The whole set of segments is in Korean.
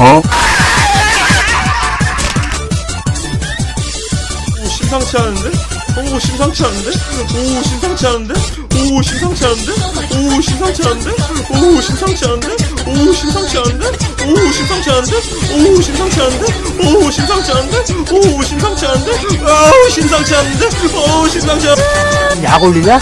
어? 오 심상치 않은데? 오 심상치 않은데? 오 심상치 않은데? 오 심상치 않은데? 오 심상치 않은데? 오 심상치 않은데? 오 심상치 않은데? 오 심상치 않은데? 오 심상치 않은데? 오 심상치 않은데? 오 심상치 않은데? 아우 심상치 않은데? 오 심상치 않약 올리냐?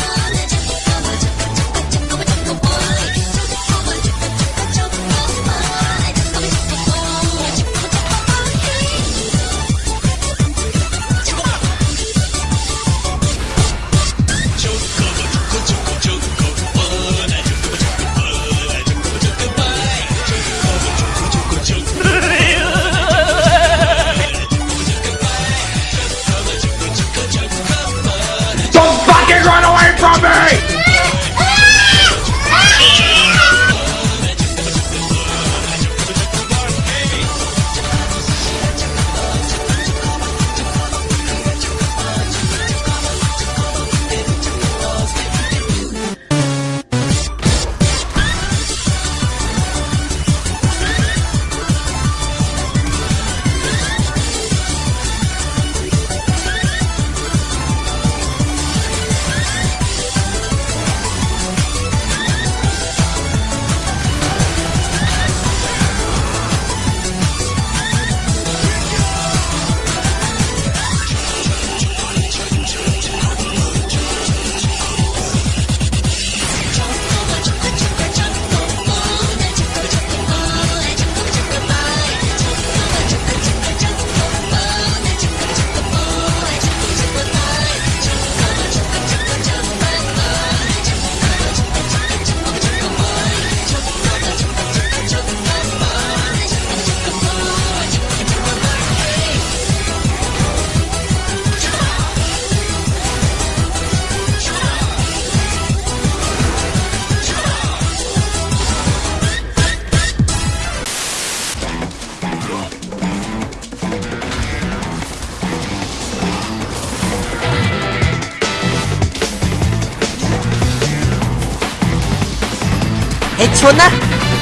해치웠나?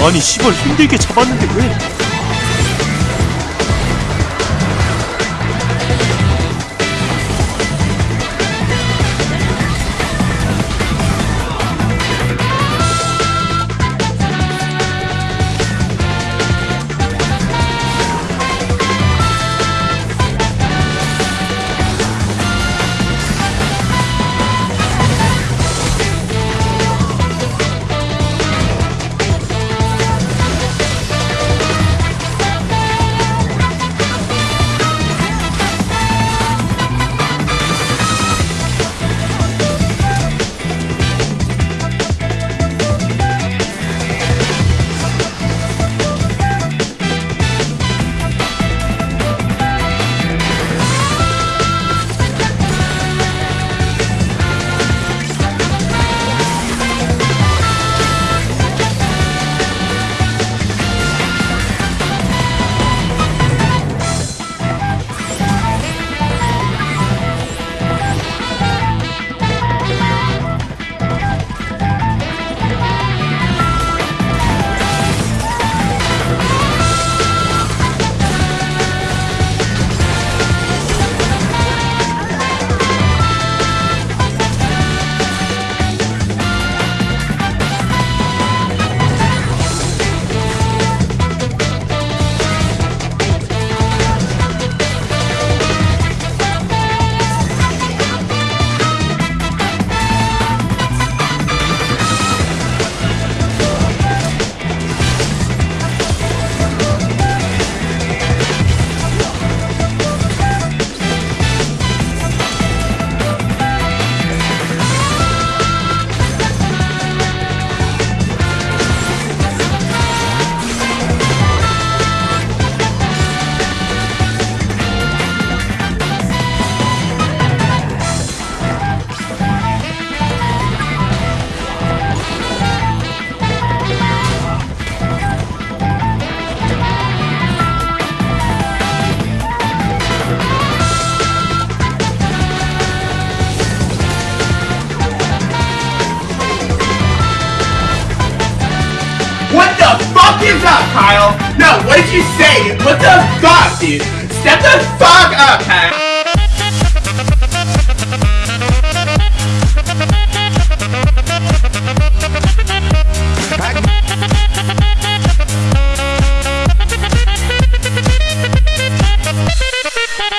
아니 시발 힘들게 잡았는데 왜 Hey, what the fuck, dude? Step the fuck up, huh?